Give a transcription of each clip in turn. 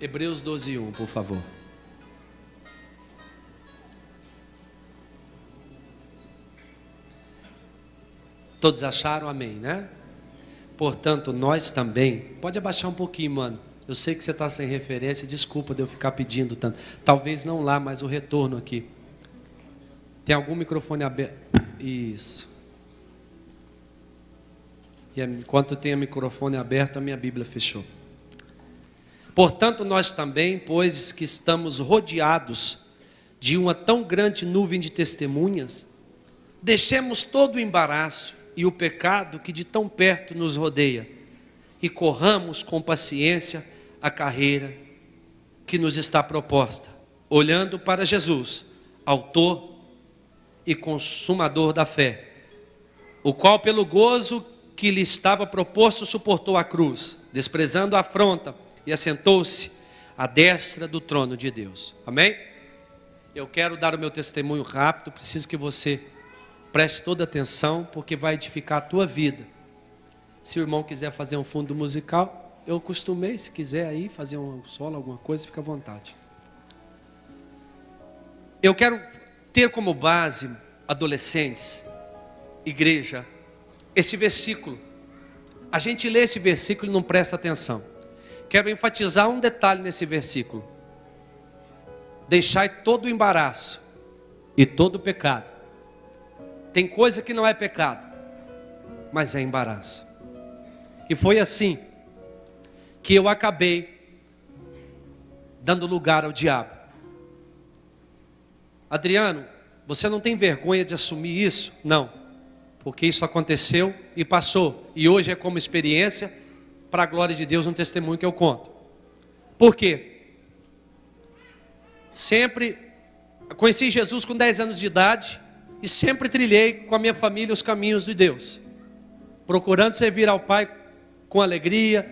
Hebreus 12, 1, por favor. Todos acharam? Amém, né? Portanto, nós também. Pode abaixar um pouquinho, mano. Eu sei que você está sem referência. Desculpa de eu ficar pedindo tanto. Talvez não lá, mas o retorno aqui. Tem algum microfone aberto? Isso. E enquanto tem o microfone aberto, a minha Bíblia fechou. Portanto, nós também, pois que estamos rodeados de uma tão grande nuvem de testemunhas, deixemos todo o embaraço e o pecado que de tão perto nos rodeia e corramos com paciência a carreira que nos está proposta, olhando para Jesus, autor e consumador da fé, o qual pelo gozo que lhe estava proposto suportou a cruz, desprezando a afronta e assentou-se à destra do trono de Deus. Amém? Eu quero dar o meu testemunho rápido, preciso que você preste toda atenção, porque vai edificar a tua vida. Se o irmão quiser fazer um fundo musical, eu costumei, se quiser aí fazer um solo, alguma coisa, fica à vontade. Eu quero ter como base, adolescentes, igreja, esse versículo. A gente lê esse versículo e não presta atenção. Quero enfatizar um detalhe nesse versículo. Deixai todo o embaraço e todo o pecado. Tem coisa que não é pecado, mas é embaraço. E foi assim que eu acabei dando lugar ao diabo. Adriano, você não tem vergonha de assumir isso? Não, porque isso aconteceu e passou, e hoje é como experiência para a glória de Deus um testemunho que eu conto. Por quê? Sempre conheci Jesus com 10 anos de idade e sempre trilhei com a minha família os caminhos de Deus, procurando servir ao Pai com alegria.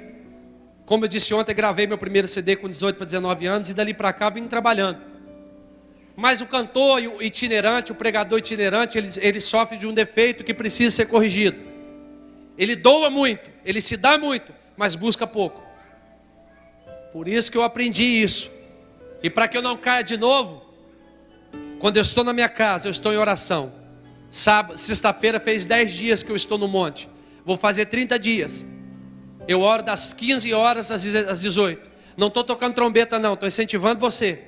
Como eu disse ontem, gravei meu primeiro CD com 18 para 19 anos e dali para cá vim trabalhando. Mas o cantor o itinerante, o pregador itinerante, ele, ele sofre de um defeito que precisa ser corrigido. Ele doa muito, ele se dá muito, mas busca pouco. Por isso que eu aprendi isso. E para que eu não caia de novo, quando eu estou na minha casa, eu estou em oração. Sexta-feira fez 10 dias que eu estou no monte. Vou fazer 30 dias. Eu oro das 15 horas às 18. Não estou tocando trombeta, não. Estou incentivando você.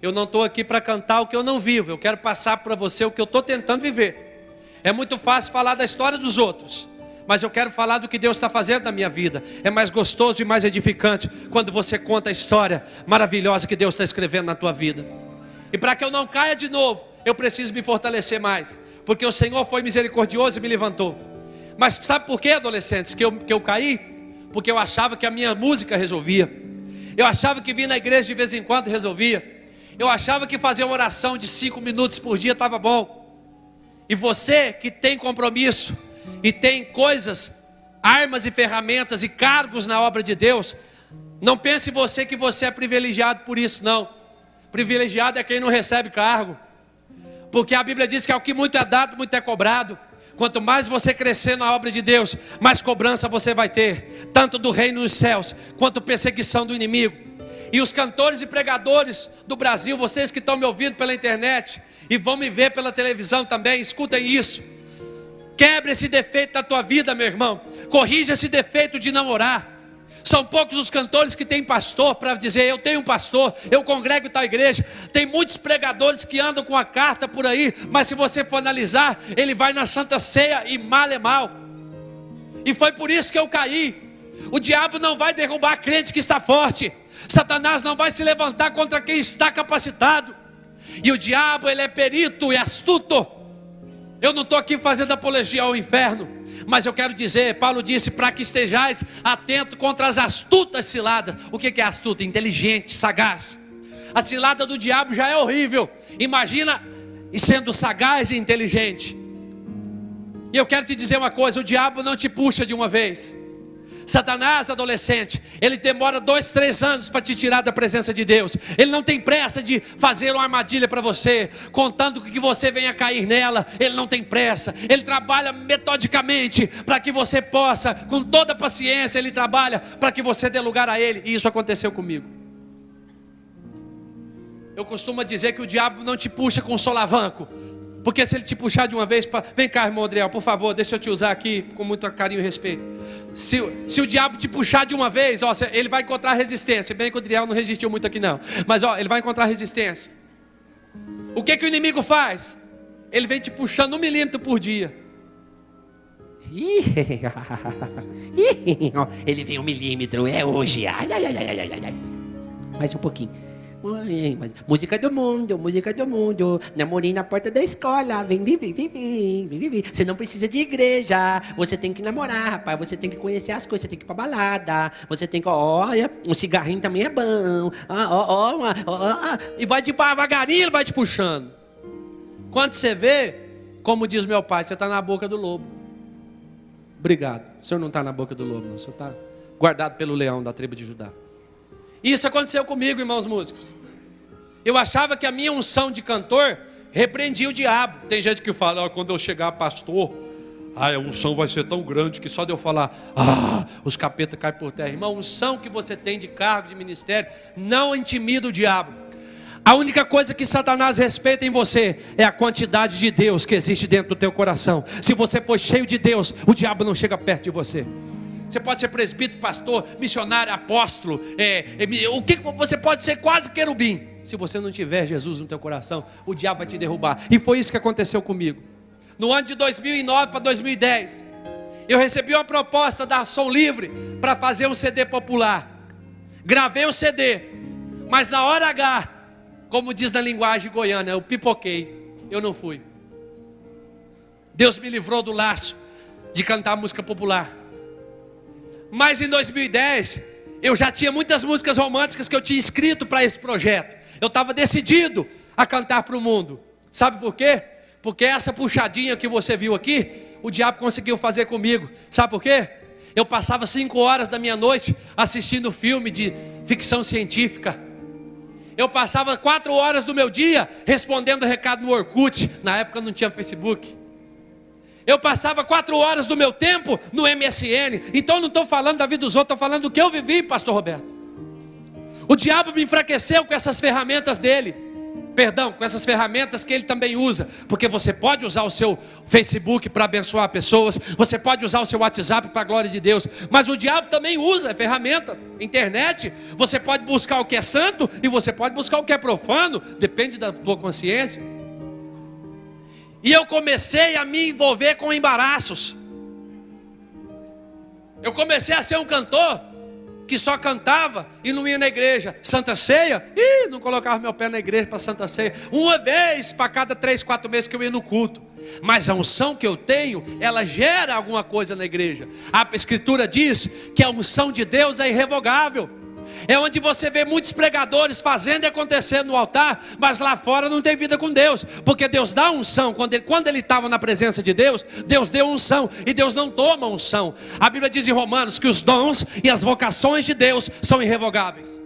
Eu não estou aqui para cantar o que eu não vivo. Eu quero passar para você o que eu estou tentando viver. É muito fácil falar da história dos outros mas eu quero falar do que Deus está fazendo na minha vida. É mais gostoso e mais edificante quando você conta a história maravilhosa que Deus está escrevendo na tua vida. E para que eu não caia de novo, eu preciso me fortalecer mais, porque o Senhor foi misericordioso e me levantou. Mas sabe por quê, adolescentes, que eu, que eu caí? Porque eu achava que a minha música resolvia. Eu achava que vir na igreja de vez em quando resolvia. Eu achava que fazer uma oração de cinco minutos por dia estava bom. E você que tem compromisso, e tem coisas, armas e ferramentas e cargos na obra de Deus, não pense você que você é privilegiado por isso, não. Privilegiado é quem não recebe cargo. Porque a Bíblia diz que ao que muito é dado, muito é cobrado. Quanto mais você crescer na obra de Deus, mais cobrança você vai ter, tanto do reino dos céus, quanto perseguição do inimigo. E os cantores e pregadores do Brasil, vocês que estão me ouvindo pela internet e vão me ver pela televisão também, escutem isso. Quebre esse defeito da tua vida, meu irmão. Corrija esse defeito de não orar. São poucos os cantores que têm pastor para dizer: Eu tenho um pastor, eu congrego tal igreja. Tem muitos pregadores que andam com a carta por aí, mas se você for analisar, ele vai na Santa Ceia e mal é mal. E foi por isso que eu caí. O diabo não vai derrubar crente que está forte. Satanás não vai se levantar contra quem está capacitado. E o diabo, ele é perito e astuto eu não estou aqui fazendo apologia ao inferno, mas eu quero dizer, Paulo disse, para que estejais atento contra as astutas ciladas. O que é astuta? Inteligente, sagaz. A cilada do diabo já é horrível. Imagina sendo sagaz e inteligente. E eu quero te dizer uma coisa: o diabo não te puxa de uma vez. Satanás, adolescente, ele demora dois, três anos para te tirar da presença de Deus. Ele não tem pressa de fazer uma armadilha para você, contando que você venha cair nela. Ele não tem pressa. Ele trabalha metodicamente para que você possa, com toda paciência, ele trabalha para que você dê lugar a ele. E isso aconteceu comigo. Eu costumo dizer que o diabo não te puxa com solavanco, porque se ele te puxar de uma vez, pra... vem cá, irmão Adriel, por favor, deixa eu te usar aqui com muito carinho e respeito. Se, se o diabo te puxar de uma vez, ó, ele vai encontrar resistência. Bem que o Adriel não resistiu muito aqui não, mas ó, ele vai encontrar resistência. O que que o inimigo faz? Ele vem te puxando um milímetro por dia. ele vem um milímetro, é hoje. Ai, ai, ai, ai, ai, ai. Mais um pouquinho música do mundo, música do mundo. Namorei na porta da escola. Vem, vem, vem, vem, vem, vem, vem. Você não precisa de igreja. Você tem que namorar, rapaz. Você tem que conhecer as coisas. Você tem que ir pra balada. Você tem que, olha, um cigarrinho também é bom. Ah, ó, ó, ó, E vai devagarinho, ele vai te puxando. Quando você vê, como diz meu pai, você está na boca do lobo. Obrigado. O senhor não está na boca do lobo, não. O senhor está guardado pelo leão da tribo de Judá. Isso aconteceu comigo, irmãos músicos. Eu achava que a minha unção de cantor repreendia o diabo. Tem gente que fala, oh, quando eu chegar pastor, a unção vai ser tão grande que só de eu falar, ah, os capetas caem por terra. Irmão, a unção que você tem de cargo, de ministério, não intimida o diabo. A única coisa que Satanás respeita em você é a quantidade de Deus que existe dentro do teu coração. Se você for cheio de Deus, o diabo não chega perto de você. Você pode ser presbítero, pastor, missionário, apóstolo. É, é, o que você pode ser quase querubim. Se você não tiver Jesus no teu coração, o diabo vai te derrubar. E foi isso que aconteceu comigo. No ano de 2009 para 2010, eu recebi uma proposta da Som Livre para fazer um CD popular. Gravei o CD, mas na hora H, como diz na linguagem goiana, eu pipoquei. Eu não fui. Deus me livrou do laço de cantar música popular. Mas em 2010, eu já tinha muitas músicas românticas que eu tinha escrito para esse projeto. Eu estava decidido a cantar para o mundo. Sabe por quê? Porque essa puxadinha que você viu aqui, o diabo conseguiu fazer comigo. Sabe por quê? Eu passava cinco horas da minha noite assistindo filme de ficção científica. Eu passava quatro horas do meu dia respondendo recado no Orkut. Na época não tinha Facebook. Eu passava quatro horas do meu tempo no MSN. Então não estou falando da vida dos outros, estou falando do que eu vivi, pastor Roberto. O diabo me enfraqueceu com essas ferramentas dele. Perdão, com essas ferramentas que ele também usa. Porque você pode usar o seu Facebook para abençoar pessoas, você pode usar o seu WhatsApp para a glória de Deus, mas o diabo também usa a ferramenta, internet. Você pode buscar o que é santo e você pode buscar o que é profano, depende da tua consciência. E eu comecei a me envolver com embaraços. Eu comecei a ser um cantor que só cantava e não ia na igreja. Santa Ceia, e não colocava meu pé na igreja para Santa Ceia. Uma vez para cada três, quatro meses que eu ia no culto. Mas a unção que eu tenho, ela gera alguma coisa na igreja. A Escritura diz que a unção de Deus é irrevogável. É onde você vê muitos pregadores fazendo e acontecendo no altar, mas lá fora não tem vida com Deus, porque Deus dá unção. Quando ele quando estava na presença de Deus, Deus deu unção e Deus não toma unção. A Bíblia diz em Romanos que os dons e as vocações de Deus são irrevogáveis.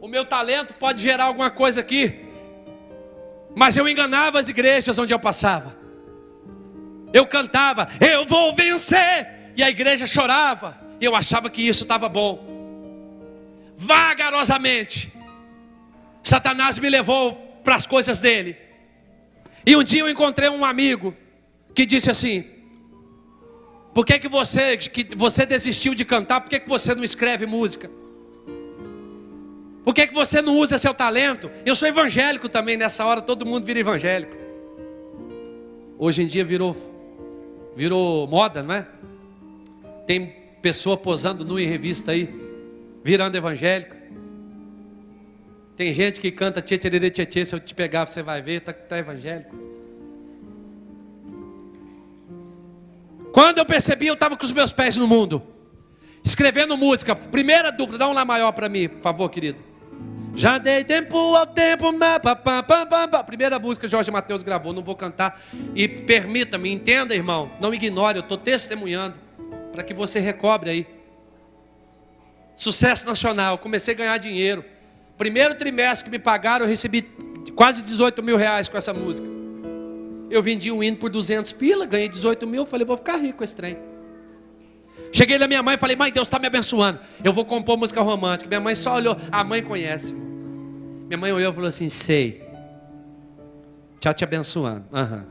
O meu talento pode gerar alguma coisa aqui, mas eu enganava as igrejas onde eu passava. Eu cantava, eu vou vencer, e a igreja chorava. E eu achava que isso estava bom vagarosamente. Satanás me levou para as coisas dele. E um dia eu encontrei um amigo que disse assim: Por que, que, você, que você desistiu de cantar? Por que, que você não escreve música? Por que, que você não usa seu talento? Eu sou evangélico também, nessa hora todo mundo vira evangélico. Hoje em dia virou, virou moda, não é? Tem pessoa posando nu em revista aí virando evangélico. Tem gente que canta tchê, tchê, tchê, tchê, se eu te pegar você vai ver, está tá evangélico. Quando eu percebi, eu estava com os meus pés no mundo, escrevendo música. Primeira dupla, dá um lá maior para mim, por favor, querido. Já dei tempo ao tempo, primeira música Jorge Mateus gravou, não vou cantar. E permita-me, entenda, irmão, não ignore, eu estou testemunhando. para que você recobre aí. Sucesso nacional, comecei a ganhar dinheiro. Primeiro trimestre que me pagaram, eu recebi quase 18 mil reais com essa música. Eu vendi um hino por 200 pila, ganhei 18 mil, falei, vou ficar rico com esse trem. Cheguei na minha mãe e falei, mãe, Deus está me abençoando. Eu vou compor música romântica. Minha mãe só olhou, a mãe conhece. Minha mãe olhou e falou assim, sei. Tchau te abençoando. Uhum.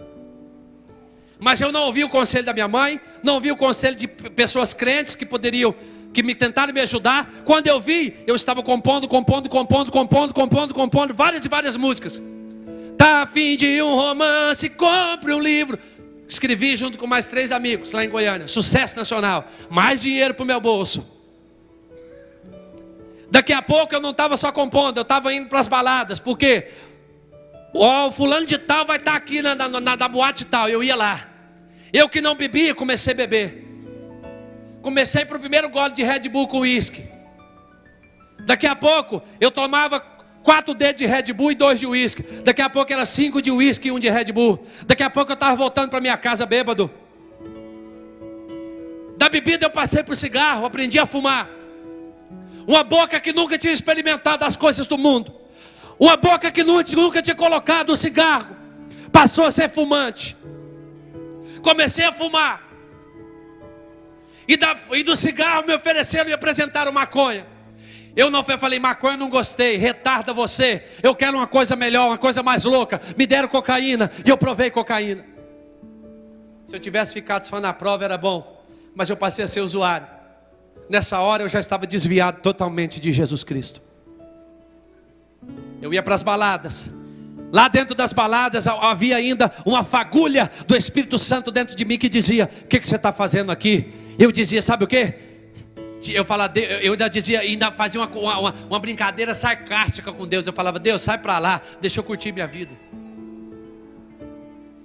Mas eu não ouvi o conselho da minha mãe, não ouvi o conselho de pessoas crentes que poderiam, que me tentaram me ajudar. Quando eu vi, eu estava compondo, compondo, compondo, compondo, compondo, compondo várias e várias músicas. Tá a fim de um romance, compre um livro. Escrevi junto com mais três amigos lá em Goiânia. Sucesso nacional. Mais dinheiro para o meu bolso. Daqui a pouco eu não estava só compondo, eu estava indo para as baladas. Por quê? o fulano de tal vai estar tá aqui na, na, na, na boate tal. Eu ia lá. Eu que não bebia, comecei a beber. Comecei para o primeiro gole de Red Bull com uísque. Daqui a pouco eu tomava quatro dedos de Red Bull e dois de uísque. Daqui a pouco era cinco de uísque e um de Red Bull. Daqui a pouco eu estava voltando para minha casa bêbado. Da bebida eu passei para o cigarro, aprendi a fumar. Uma boca que nunca tinha experimentado as coisas do mundo. Uma boca que nunca tinha colocado o cigarro. Passou a ser fumante. Comecei a fumar. E, da, e do cigarro me ofereceram e apresentaram maconha. Eu não falei, maconha não gostei, retarda você. Eu quero uma coisa melhor, uma coisa mais louca. Me deram cocaína e eu provei cocaína. Se eu tivesse ficado só na prova era bom, mas eu passei a ser usuário. Nessa hora eu já estava desviado totalmente de Jesus Cristo. Eu ia para as baladas. Lá dentro das baladas havia ainda uma fagulha do Espírito Santo dentro de mim que dizia: O que, que você está fazendo aqui? Eu dizia: Sabe o que? Eu, falava, eu ainda dizia, ainda fazia uma, uma, uma brincadeira sarcástica com Deus. Eu falava: Deus, sai para lá, deixa eu curtir minha vida.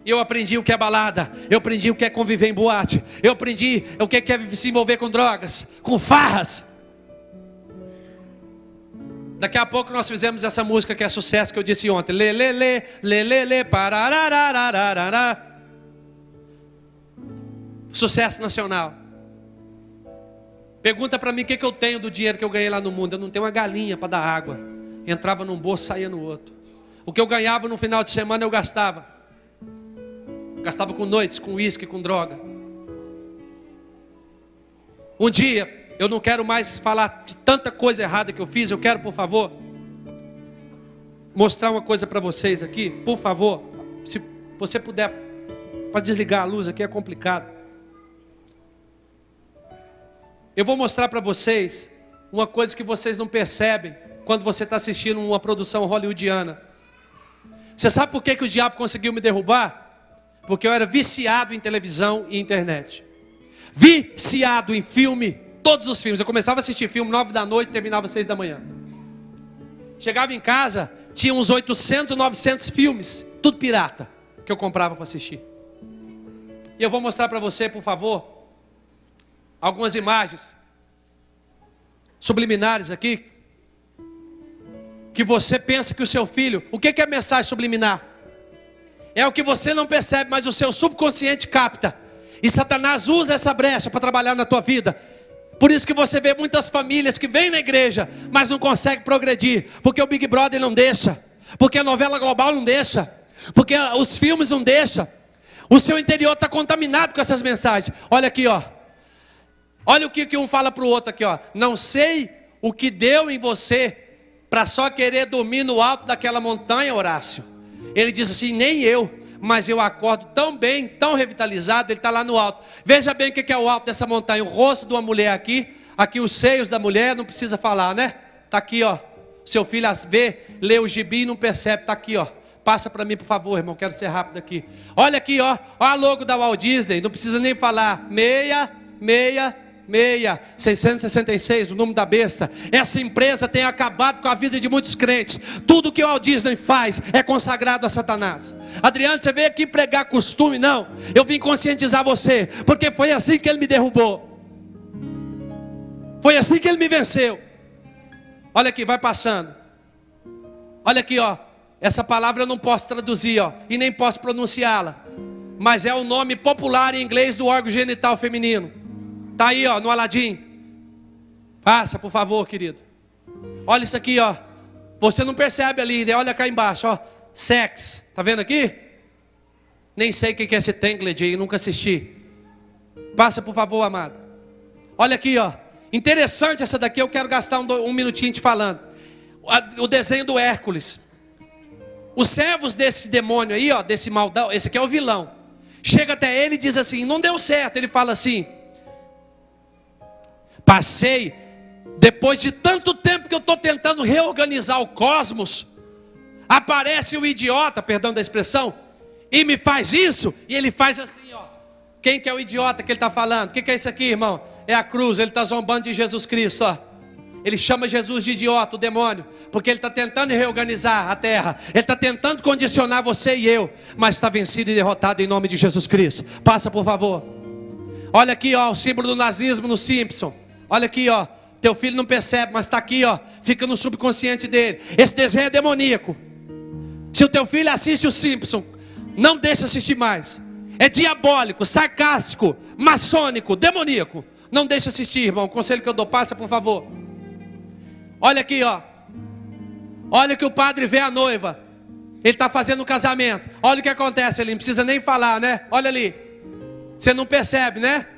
Eu aprendi o que é balada, eu aprendi o que é conviver em boate, eu aprendi o que é se envolver com drogas, com farras. Daqui a pouco nós fizemos essa música que é sucesso que eu disse ontem. Lê, lê, lê, lê, lê, lê, pararararararará. Sucesso nacional. Pergunta para mim o que, que eu tenho do dinheiro que eu ganhei lá no mundo. Eu não tenho uma galinha para dar água. Entrava num bolso, saía no outro. O que eu ganhava no final de semana eu gastava. Gastava com noites, com uísque, com droga. Um dia, eu não quero mais falar de tanta coisa errada que eu fiz. Eu quero, por favor, mostrar uma coisa para vocês aqui. Por favor, se você puder, para desligar a luz aqui é complicado. Eu vou mostrar para vocês uma coisa que vocês não percebem quando você está assistindo uma produção hollywoodiana. Você sabe por que, que o diabo conseguiu me derrubar? Porque eu era viciado em televisão e internet. Viciado em filme todos os filmes. Eu começava a assistir filme nove da noite, terminava seis da manhã. Chegava em casa, tinha uns 800, 900 filmes, tudo pirata, que eu comprava para assistir. E eu vou mostrar para você, por favor, algumas imagens subliminares aqui, que você pensa que o seu filho, o que é mensagem subliminar? É o que você não percebe, mas o seu subconsciente capta. E Satanás usa essa brecha para trabalhar na tua vida. Por isso que você vê muitas famílias que vêm na igreja, mas não conseguem progredir, porque o Big Brother não deixa, porque a novela global não deixa, porque os filmes não deixam. O seu interior está contaminado com essas mensagens. Olha aqui, ó. Olha o que, que um fala para o outro aqui, ó. Não sei o que deu em você para só querer dormir no alto daquela montanha, Horácio. Ele diz assim: nem eu mas eu acordo tão bem, tão revitalizado, ele está lá no alto. Veja bem o que é o alto dessa montanha: o rosto de uma mulher aqui, aqui os seios da mulher, não precisa falar, né? Está aqui, ó. Seu filho vê, lê o gibi e não percebe, está aqui, ó. Passa para mim, por favor, irmão, quero ser rápido aqui. Olha aqui, ó, ó a logo da Walt Disney, não precisa nem falar. Meia, meia, 666, o número da besta. Essa empresa tem acabado com a vida de muitos crentes. Tudo que o Walt Disney faz é consagrado a Satanás. Adriano, você veio aqui pregar costume? Não. Eu vim conscientizar você, porque foi assim que ele me derrubou. Foi assim que ele me venceu. Olha aqui, vai passando. Olha aqui, ó. Essa palavra eu não posso traduzir, ó, e nem posso pronunciá-la. Mas é o nome popular em inglês do órgão genital feminino. Tá aí, ó, no Aladim. Passa, por favor, querido. Olha isso aqui, ó. Você não percebe ali, né? olha cá embaixo, ó. Sex. Tá vendo aqui? Nem sei o que é esse Tangled aí, nunca assisti. Passa, por favor, amado. Olha aqui, ó. Interessante essa daqui, eu quero gastar um, um minutinho te falando. O desenho do Hércules. Os servos desse demônio aí, ó, desse maldão, esse aqui é o vilão. Chega até ele e diz assim: não deu certo. Ele fala assim: passei, depois de tanto tempo que eu estou tentando reorganizar o cosmos, aparece o idiota, perdão da expressão, e me faz isso, e ele faz assim, ó. Quem que é o idiota que ele está falando? O que, que é isso aqui, irmão? É a cruz, ele está zombando de Jesus Cristo, ó. Ele chama Jesus de idiota, o demônio, porque ele está tentando reorganizar a terra, ele está tentando condicionar você e eu, mas está vencido e derrotado em nome de Jesus Cristo. Passa, por favor. Olha aqui, ó, o símbolo do nazismo no Simpson. Olha aqui, ó. Teu filho não percebe, mas está aqui, ó. Fica no subconsciente dele. Esse desenho é demoníaco. Se o teu filho assiste o Simpson, não deixa assistir mais. É diabólico, sarcástico, maçônico, demoníaco. Não deixa assistir, irmão. O conselho que eu dou, passa, por favor. Olha aqui, ó. Olha que o padre vê a noiva. Ele está fazendo o casamento. Olha o que acontece ali. Não precisa nem falar, né? Olha ali. Você não percebe, né?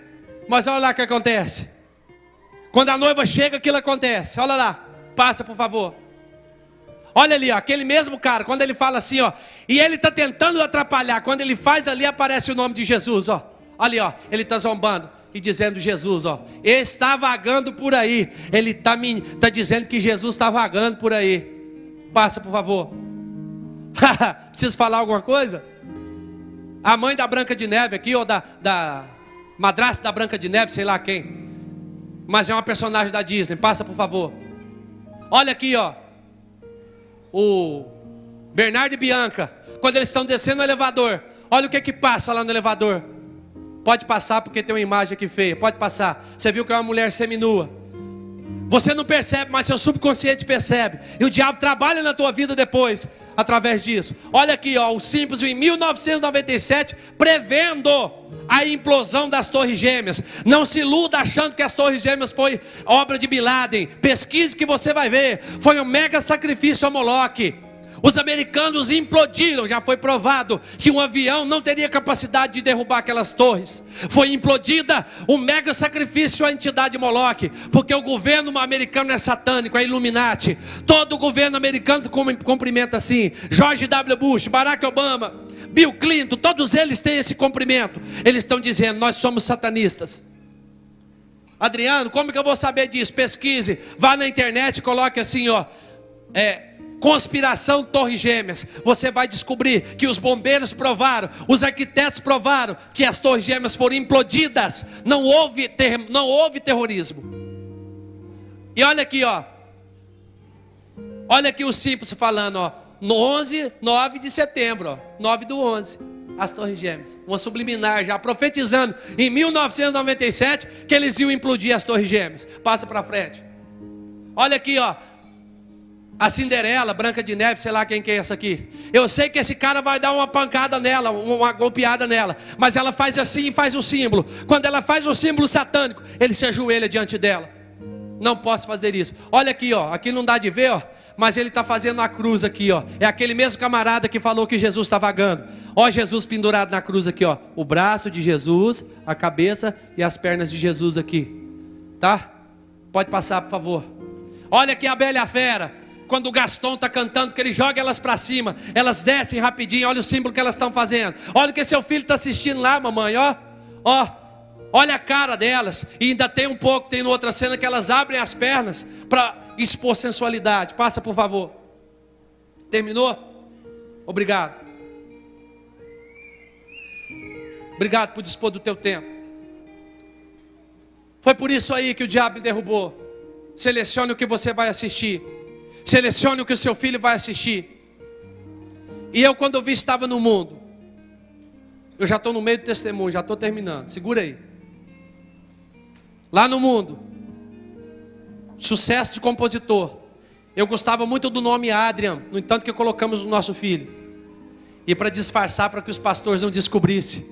Mas olha lá o que acontece. Quando a noiva chega, aquilo acontece. Olha lá. Passa, por favor. Olha ali, ó, aquele mesmo cara, quando ele fala assim, ó, e ele está tentando atrapalhar, quando ele faz ali, aparece o nome de Jesus, ó. Ali, ó, ele está zombando e dizendo Jesus, ó, está vagando por aí. Ele está tá dizendo que Jesus está vagando por aí. Passa, por favor. Preciso falar alguma coisa? A mãe da Branca de Neve aqui, ou da, da madrasta da Branca de Neve, sei lá quem. Mas é uma personagem da Disney. Passa, por favor. Olha aqui, ó. O Bernardo e Bianca, quando eles estão descendo o elevador, olha o que que passa lá no elevador. Pode passar porque tem uma imagem aqui feia. Pode passar. Você viu que é uma mulher seminua. Você não percebe, mas seu subconsciente percebe. E o diabo trabalha na tua vida depois, através disso. Olha aqui, ó, o Simples em 1997, prevendo a implosão das Torres Gêmeas. Não se iluda achando que as Torres Gêmeas foi obra de Bin Laden. Pesquise que você vai ver. Foi um mega sacrifício a Moloque. Os americanos implodiram, já foi provado que um avião não teria capacidade de derrubar aquelas torres. Foi implodida um mega sacrifício à entidade Moloch, porque o governo americano é satânico, é Illuminati. Todo o governo americano cumprimenta assim. George W. Bush, Barack Obama, Bill Clinton, todos eles têm esse cumprimento. Eles estão dizendo: nós somos satanistas. Adriano, como que eu vou saber disso? Pesquise, vá na internet coloque assim, ó. É, Conspiração Torre Gêmeas. Você vai descobrir que os bombeiros provaram, os arquitetos provaram que as Torres Gêmeas foram implodidas. Não houve, ter, não houve terrorismo. E olha aqui, ó. Olha aqui o simples falando, ó. No 11, 9 de setembro, ó. 9 do 11. As Torres Gêmeas. Uma subliminar já profetizando em 1997 que eles iam implodir as Torres Gêmeas. Passa para frente. Olha aqui, ó. A Cinderela, Branca de Neve, sei lá quem que é essa aqui. Eu sei que esse cara vai dar uma pancada nela, uma golpeada nela. Mas ela faz assim e faz o símbolo. Quando ela faz o símbolo satânico, ele se ajoelha diante dela. Não posso fazer isso. Olha aqui, ó. Aqui não dá de ver, ó. Mas ele está fazendo a cruz aqui, ó. É aquele mesmo camarada que falou que Jesus está vagando. Ó, Jesus pendurado na cruz aqui, ó. O braço de Jesus, a cabeça e as pernas de Jesus aqui. Tá? Pode passar, por favor. Olha aqui a Bela Fera quando o Gaston está cantando, que ele joga elas para cima, elas descem rapidinho, olha o símbolo que elas estão fazendo. Olha o que seu filho está assistindo lá, mamãe, ó. Ó, olha a cara delas. E ainda tem um pouco, tem outra cena que elas abrem as pernas para expor sensualidade. Passa, por favor. Terminou? Obrigado. Obrigado por dispor do teu tempo. Foi por isso aí que o diabo me derrubou. Selecione o que você vai assistir. Selecione o que o seu filho vai assistir. E eu, quando eu vi, estava no mundo. Eu já estou no meio do testemunho, já estou terminando. Segura aí. Lá no mundo, sucesso de compositor. Eu gostava muito do nome Adrian, no entanto que colocamos o nosso filho. E para disfarçar, para que os pastores não descobrissem.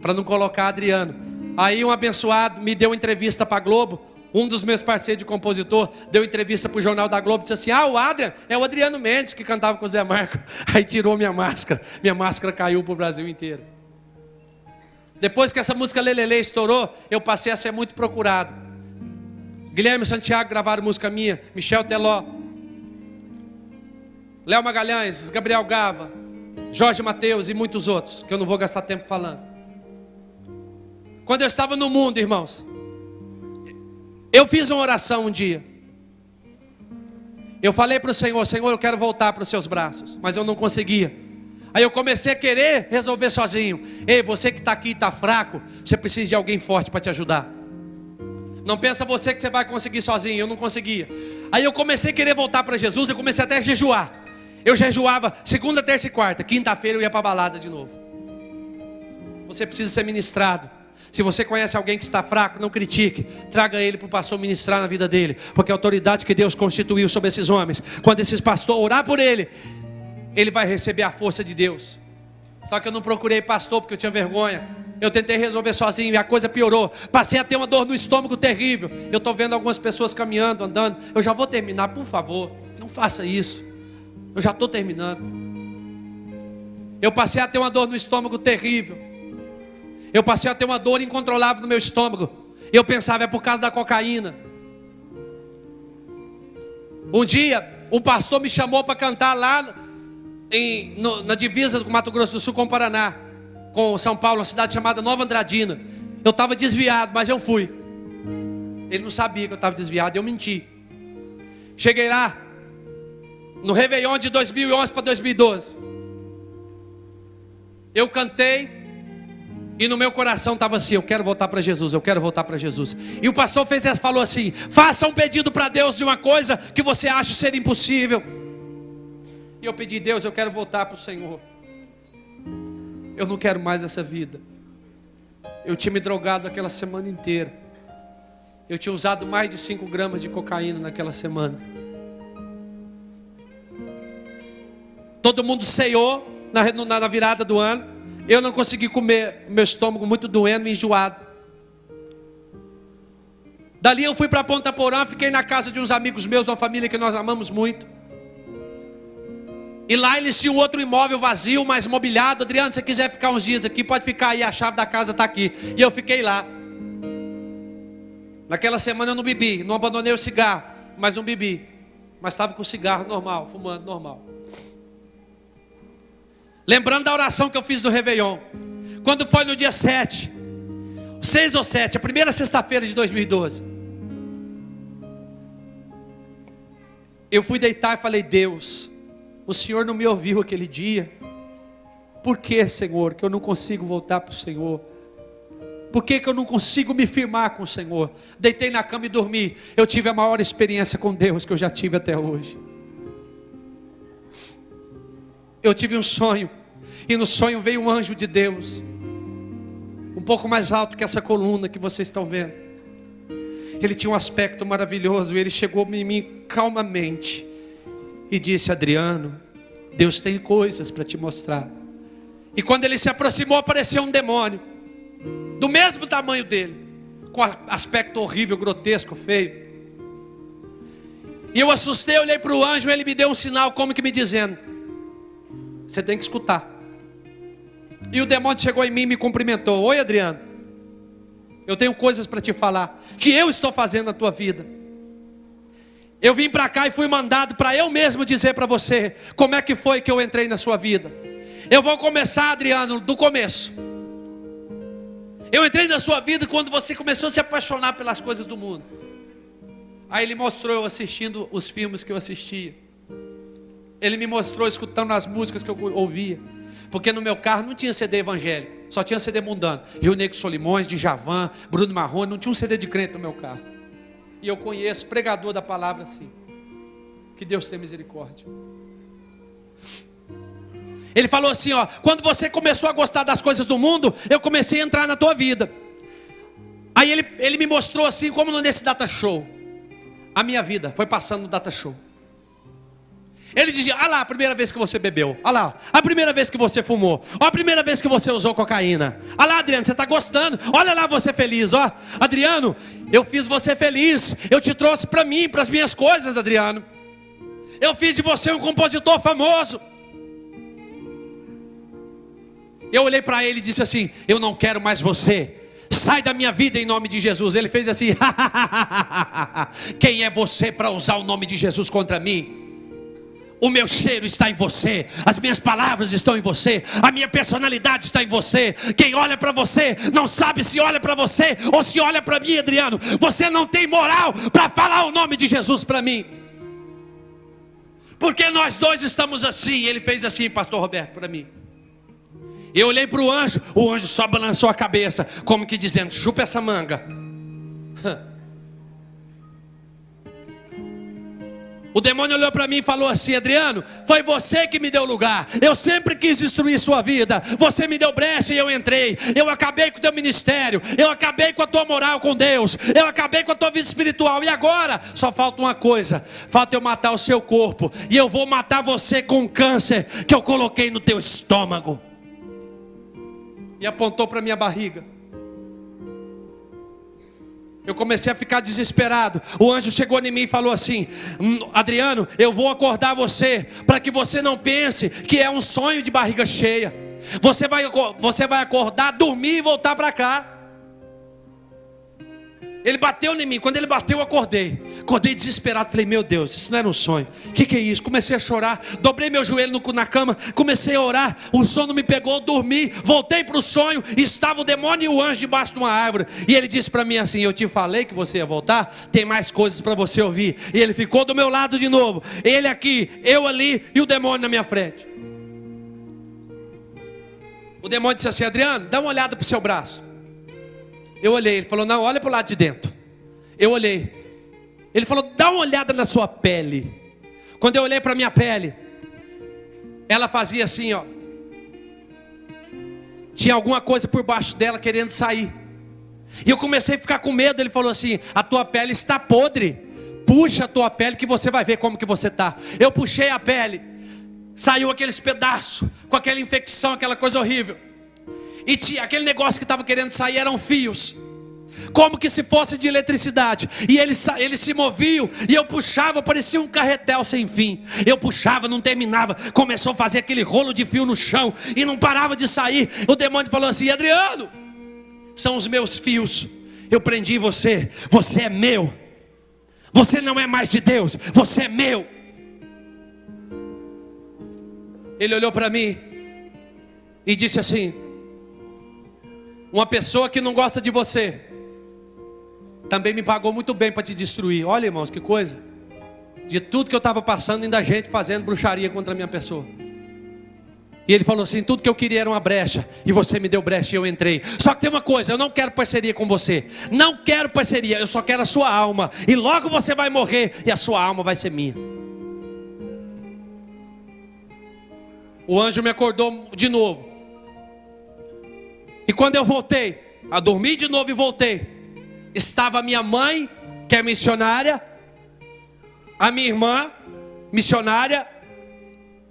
Para não colocar Adriano. Aí um abençoado me deu entrevista para a Globo. Um dos meus parceiros de compositor deu entrevista para o Jornal da Globo e disse assim: Ah, o Adrian é o Adriano Mendes que cantava com o Zé Marco. Aí tirou minha máscara. Minha máscara caiu para o Brasil inteiro. Depois que essa música Lelele estourou, eu passei a ser muito procurado. Guilherme Santiago gravaram música minha, Michel Teló, Léo Magalhães, Gabriel Gava, Jorge Mateus e muitos outros, que eu não vou gastar tempo falando. Quando eu estava no mundo, irmãos, eu fiz uma oração um dia. Eu falei para o Senhor: Senhor, eu quero voltar para os seus braços, mas eu não conseguia. Aí eu comecei a querer resolver sozinho. Ei, você que está aqui e está fraco, você precisa de alguém forte para te ajudar. Não pensa você que você vai conseguir sozinho, eu não conseguia. Aí eu comecei a querer voltar para Jesus, eu comecei até a jejuar. Eu jejuava segunda, terça e quarta. Quinta-feira eu ia para a balada de novo. Você precisa ser ministrado. Se você conhece alguém que está fraco, não critique. Traga ele para o pastor ministrar na vida dele. Porque a autoridade que Deus constituiu sobre esses homens, quando esses pastores orar por ele, ele vai receber a força de Deus. Só que eu não procurei pastor porque eu tinha vergonha. Eu tentei resolver sozinho e a coisa piorou. Passei a ter uma dor no estômago terrível. Eu estou vendo algumas pessoas caminhando, andando. Eu já vou terminar, por favor. Não faça isso. Eu já estou terminando. Eu passei a ter uma dor no estômago terrível. Eu passei a ter uma dor incontrolável no meu estômago. Eu pensava, é por causa da cocaína. Um dia, um pastor me chamou para cantar lá em, no, na divisa do Mato Grosso do Sul com o Paraná, com São Paulo, uma cidade chamada Nova Andradina. Eu estava desviado, mas eu fui. Ele não sabia que eu estava desviado, eu menti. Cheguei lá, no Réveillon de 2011 para 2012. Eu cantei e no meu coração estava assim: eu quero voltar para Jesus, eu quero voltar para Jesus. E o pastor fez falou assim: faça um pedido para Deus de uma coisa que você acha ser impossível. E eu pedi, Deus, eu quero voltar para o Senhor. Eu não quero mais essa vida. Eu tinha me drogado aquela semana inteira. Eu tinha usado mais de 5 gramas de cocaína naquela semana. Todo mundo ceiou na, na virada do ano. Eu não consegui comer, meu estômago muito doendo, enjoado. Dali eu fui para Ponta Porã, fiquei na casa de uns amigos meus, uma família que nós amamos muito. E lá eles tinham outro imóvel vazio, mas mobiliado. Adriano, se você quiser ficar uns dias aqui, pode ficar aí, a chave da casa está aqui. E eu fiquei lá. Naquela semana eu não bebi, não abandonei o cigarro, mas não bebi. Mas estava com o cigarro normal, fumando normal. Lembrando da oração que eu fiz do Réveillon. Quando foi no dia 7, 6 ou 7, a primeira sexta-feira de 2012. Eu fui deitar e falei: Deus, o Senhor não me ouviu aquele dia. Por que, Senhor, que eu não consigo voltar para o Senhor? Por que, que eu não consigo me firmar com o Senhor? Deitei na cama e dormi. Eu tive a maior experiência com Deus que eu já tive até hoje. Eu tive um sonho, e no sonho veio um anjo de Deus, um pouco mais alto que essa coluna que vocês estão vendo. Ele tinha um aspecto maravilhoso, e ele chegou em mim calmamente e disse: Adriano, Deus tem coisas para te mostrar. E quando ele se aproximou, apareceu um demônio, do mesmo tamanho dele, com aspecto horrível, grotesco, feio. E eu assustei, olhei para o anjo, ele me deu um sinal, como que me dizendo: você tem que escutar. E o demônio chegou em mim e me cumprimentou. Oi, Adriano. Eu tenho coisas para te falar. Que eu estou fazendo na tua vida. Eu vim para cá e fui mandado para eu mesmo dizer para você como é que foi que eu entrei na sua vida. Eu vou começar, Adriano, do começo. Eu entrei na sua vida quando você começou a se apaixonar pelas coisas do mundo. Aí ele mostrou eu assistindo os filmes que eu assistia. Ele me mostrou escutando as músicas que eu ouvia. Porque no meu carro não tinha CD evangélico, só tinha CD mundano. Rio Negro Solimões, de Javan, Bruno Marrone, não tinha um CD de crente no meu carro. E eu conheço pregador da palavra assim. Que Deus tenha misericórdia. Ele falou assim: ó, quando você começou a gostar das coisas do mundo, eu comecei a entrar na tua vida. Aí ele, ele me mostrou assim, como nesse data show. A minha vida foi passando no data show. Ele dizia: Olha lá, a primeira vez que você bebeu. Olha lá, a primeira vez que você fumou. Olha a primeira vez que você usou cocaína. Olha lá, Adriano, você está gostando. Olha lá você feliz. Ó, Adriano, eu fiz você feliz. Eu te trouxe para mim, para as minhas coisas, Adriano. Eu fiz de você um compositor famoso. Eu olhei para ele e disse assim: Eu não quero mais você. Sai da minha vida em nome de Jesus. Ele fez assim: Quem é você para usar o nome de Jesus contra mim? O meu cheiro está em você, as minhas palavras estão em você, a minha personalidade está em você. Quem olha para você não sabe se olha para você ou se olha para mim, Adriano. Você não tem moral para falar o nome de Jesus para mim. Porque nós dois estamos assim. Ele fez assim, Pastor Roberto, para mim. Eu olhei para o anjo, o anjo só balançou a cabeça, como que dizendo: chupa essa manga. O demônio olhou para mim e falou assim: Adriano, foi você que me deu lugar. Eu sempre quis destruir sua vida. Você me deu brecha e eu entrei. Eu acabei com o teu ministério. Eu acabei com a tua moral com Deus. Eu acabei com a tua vida espiritual. E agora só falta uma coisa: falta eu matar o seu corpo. E eu vou matar você com o câncer que eu coloquei no teu estômago. E apontou para minha barriga. Eu comecei a ficar desesperado. O anjo chegou em mim e falou assim: hum, Adriano, eu vou acordar você, para que você não pense que é um sonho de barriga cheia. Você vai, você vai acordar, dormir e voltar para cá. Ele bateu em mim. Quando ele bateu, eu acordei. Acordei desesperado. Falei, meu Deus, isso não era um sonho. O que, que, é isso? Comecei a chorar. Dobrei meu joelho no, na cama. Comecei a orar. O sono me pegou. Dormi. Voltei para o sonho. Estava o demônio e o anjo debaixo de uma árvore. E ele disse para mim assim: Eu te falei que você ia voltar. Tem mais coisas para você ouvir. E ele ficou do meu lado de novo. Ele aqui, eu ali e o demônio na minha frente. O demônio disse assim: Adriano, dá uma olhada para o seu braço. Eu olhei, ele falou: Não, olha para o lado de dentro. Eu olhei. Ele falou: Dá uma olhada na sua pele. Quando eu olhei para minha pele, ela fazia assim, ó. Tinha alguma coisa por baixo dela querendo sair. E eu comecei a ficar com medo. Ele falou assim: A tua pele está podre. Puxa a tua pele que você vai ver como que você está. Eu puxei a pele. Saiu aqueles pedaços com aquela infecção, aquela coisa horrível. E tinha, aquele negócio que estava querendo sair eram fios. Como que se fosse de eletricidade. E eles, eles se moviam. E eu puxava, parecia um carretel sem fim. Eu puxava, não terminava. Começou a fazer aquele rolo de fio no chão. E não parava de sair. O demônio falou assim: Adriano, são os meus fios. Eu prendi você. Você é meu. Você não é mais de Deus. Você é meu. Ele olhou para mim e disse assim: uma pessoa que não gosta de você também me pagou muito bem para te destruir. Olha, irmãos, que coisa. De tudo que eu estava passando, ainda gente fazendo bruxaria contra a minha pessoa. E ele falou assim: tudo que eu queria era uma brecha, e você me deu brecha e eu entrei. Só que tem uma coisa: eu não quero parceria com você, não quero parceria, eu só quero a sua alma, e logo você vai morrer, e a sua alma vai ser minha. O anjo me acordou de novo. E quando eu voltei, a dormir de novo e voltei, estava minha mãe, que é missionária, a minha irmã, missionária,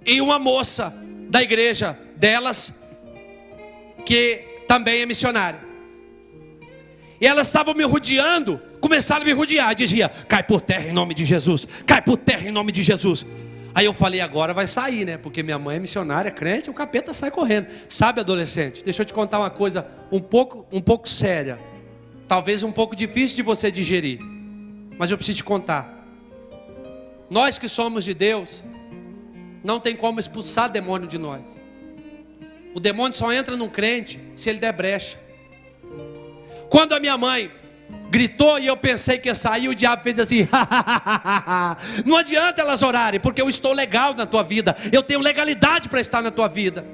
e uma moça da igreja delas, que também é missionária. E elas estavam me rodeando, começaram a me rodear, dizia: cai por terra em nome de Jesus, cai por terra em nome de Jesus. Aí eu falei, agora vai sair, né? Porque minha mãe é missionária, crente, o capeta sai correndo. Sabe, adolescente? Deixa eu te contar uma coisa um pouco, um pouco séria. Talvez um pouco difícil de você digerir. Mas eu preciso te contar. Nós que somos de Deus, não tem como expulsar demônio de nós. O demônio só entra num crente se ele der brecha. Quando a minha mãe gritou e eu pensei que ia sair, o diabo fez assim: não adianta elas orarem, porque eu estou legal na tua vida, eu tenho legalidade para estar na tua vida.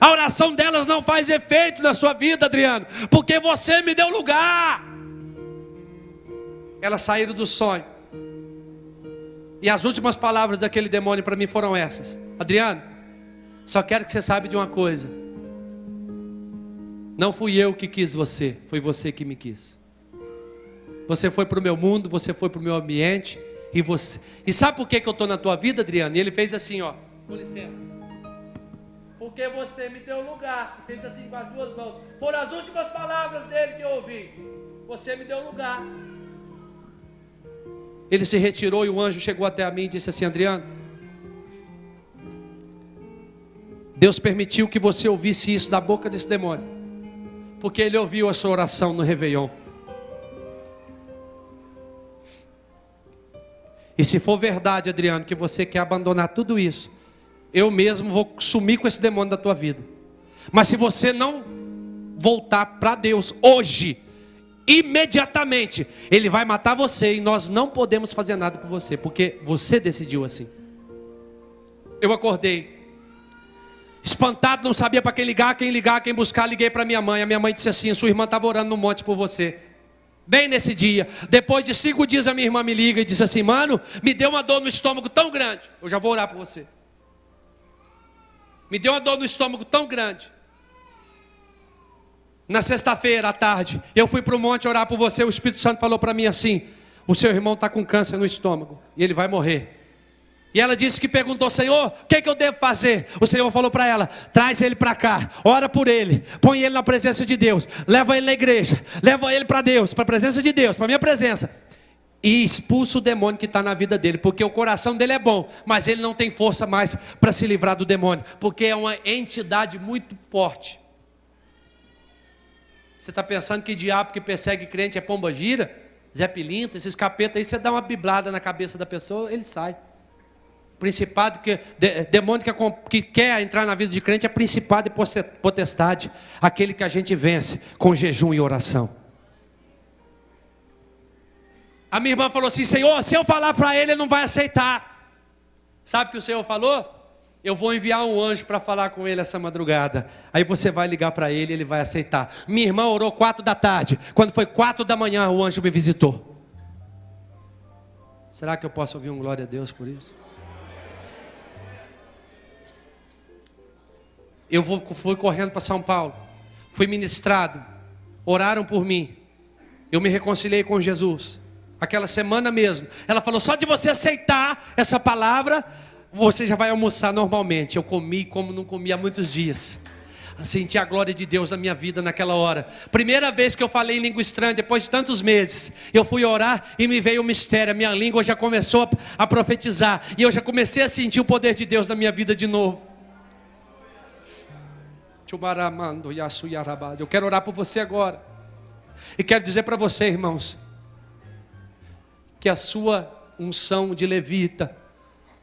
A oração delas não faz efeito na sua vida, Adriano, porque você me deu lugar. Elas saíram do sonho. E as últimas palavras daquele demônio para mim foram essas: Adriano, só quero que você saiba de uma coisa. Não fui eu que quis você, foi você que me quis. Você foi para o meu mundo, você foi para o meu ambiente, E, você, e sabe por que, que eu estou na tua vida, Adriano? E ele fez assim, ó. Com licença. Porque você me deu lugar. Fez assim com as duas mãos. Foram as últimas palavras dele que eu ouvi. Você me deu lugar. Ele se retirou e o anjo chegou até mim e disse assim: Adriano, Deus permitiu que você ouvisse isso da boca desse demônio, porque ele ouviu a sua oração no Réveillon. E se for verdade, Adriano, que você quer abandonar tudo isso, eu mesmo vou sumir com esse demônio da tua vida. Mas se você não voltar para Deus hoje, imediatamente, ele vai matar você e nós não podemos fazer nada por você, porque você decidiu assim. Eu acordei espantado, não sabia para quem ligar, quem ligar, quem buscar, liguei para minha mãe. A minha mãe disse assim: "Sua irmã estava orando no monte por você". Bem nesse dia, depois de cinco dias, a minha irmã me liga e diz assim: Mano, me deu uma dor no estômago tão grande. Eu já vou orar por você. Me deu uma dor no estômago tão grande. Na sexta-feira à tarde, eu fui para o monte orar por você. O Espírito Santo falou para mim assim: O seu irmão está com câncer no estômago e ele vai morrer. E ela disse que perguntou, Senhor, o que, é que eu devo fazer? O Senhor falou para ela: traz ele para cá, ora por ele, põe ele na presença de Deus, leva ele na igreja, leva ele para Deus, para a presença de Deus, para a minha presença. E expulsa o demônio que está na vida dele, porque o coração dele é bom, mas ele não tem força mais para se livrar do demônio, porque é uma entidade muito forte. Você está pensando que diabo que persegue crente é pomba gira? Zé Pilinta, esses capetas aí, você dá uma biblada na cabeça da pessoa, ele sai. Principado que de, demônio que, que quer entrar na vida de crente é principado e potestade, aquele que a gente vence com jejum e oração. A minha irmã falou assim: Senhor, se eu falar para ele, ele não vai aceitar. Sabe o que o Senhor falou? Eu vou enviar um anjo para falar com ele essa madrugada. Aí você vai ligar para ele, ele vai aceitar. Minha irmã orou quatro da tarde. Quando foi quatro da manhã, o anjo me visitou. Será que eu posso ouvir um glória a Deus por isso? Eu fui correndo para São Paulo, fui ministrado, oraram por mim, eu me reconciliei com Jesus. Aquela semana mesmo, ela falou: só de você aceitar essa palavra, você já vai almoçar normalmente. Eu comi como não comia há muitos dias. Senti a glória de Deus na minha vida naquela hora. Primeira vez que eu falei em língua estranha, depois de tantos meses, eu fui orar e me veio o um mistério. A minha língua já começou a profetizar. E eu já comecei a sentir o poder de Deus na minha vida de novo. Eu quero orar por você agora. E quero dizer para você, irmãos, que a sua unção de levita,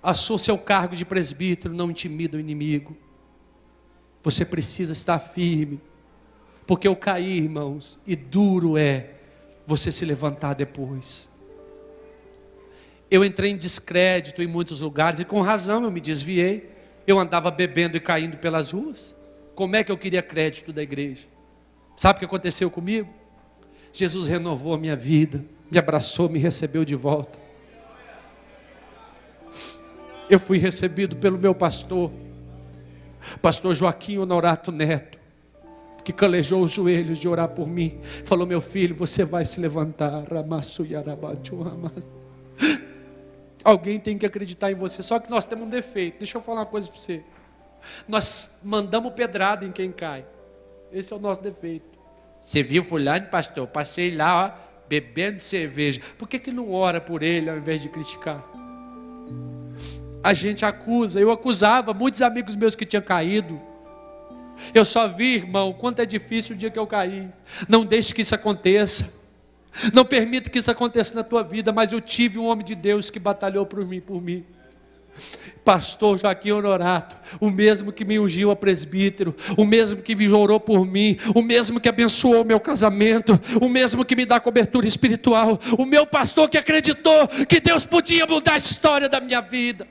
a sua, seu cargo de presbítero não intimida o inimigo. Você precisa estar firme, porque eu caí, irmãos, e duro é você se levantar depois. Eu entrei em descrédito em muitos lugares e com razão eu me desviei. Eu andava bebendo e caindo pelas ruas. Como é que eu queria crédito da igreja? Sabe o que aconteceu comigo? Jesus renovou a minha vida, me abraçou, me recebeu de volta. Eu fui recebido pelo meu pastor, pastor Joaquim Honorato Neto, que calejou os joelhos de orar por mim. Falou: Meu filho, você vai se levantar. Alguém tem que acreditar em você. Só que nós temos um defeito. Deixa eu falar uma coisa para você. Nós mandamos pedrada em quem cai. Esse é o nosso defeito. Você viu fulano, pastor? Passei lá, ó, bebendo cerveja. Por que, que não ora por ele ao invés de criticar? A gente acusa, eu acusava muitos amigos meus que tinham caído. Eu só vi, irmão, quanto é difícil o dia que eu caí. Não deixe que isso aconteça. Não permita que isso aconteça na tua vida, mas eu tive um homem de Deus que batalhou por mim, por mim. Pastor Joaquim Honorato, o mesmo que me ungiu a presbítero, o mesmo que me orou por mim, o mesmo que abençoou meu casamento, o mesmo que me dá cobertura espiritual, o meu pastor que acreditou que Deus podia mudar a história da minha vida.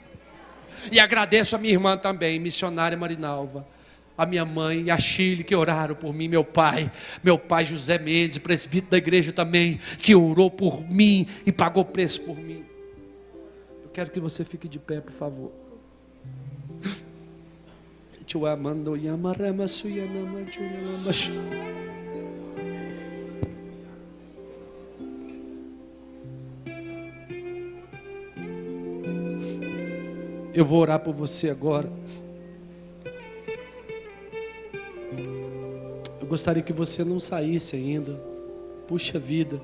E agradeço a minha irmã também, missionária Marinalva, a minha mãe e a Chile que oraram por mim, meu pai, meu pai José Mendes, presbítero da igreja também, que orou por mim e pagou preço por mim. Quero que você fique de pé, por favor. Eu vou orar por você agora. Eu gostaria que você não saísse ainda. Puxa vida.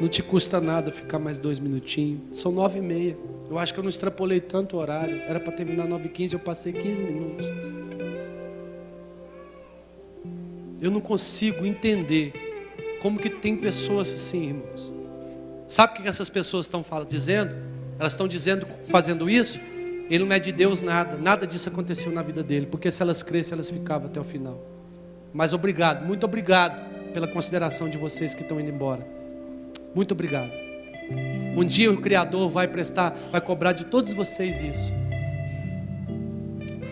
Não te custa nada ficar mais dois minutinhos. São nove e meia. Eu acho que eu não extrapolei tanto o horário. Era para terminar nove e quinze, eu passei quinze minutos. Eu não consigo entender como que tem pessoas assim, irmãos. Sabe o que essas pessoas estão dizendo? Elas estão dizendo, fazendo isso, ele não é de Deus nada, nada disso aconteceu na vida dele, porque se elas crescem, elas ficavam até o final. Mas obrigado, muito obrigado pela consideração de vocês que estão indo embora. Muito obrigado. Um dia o Criador vai prestar, vai cobrar de todos vocês isso.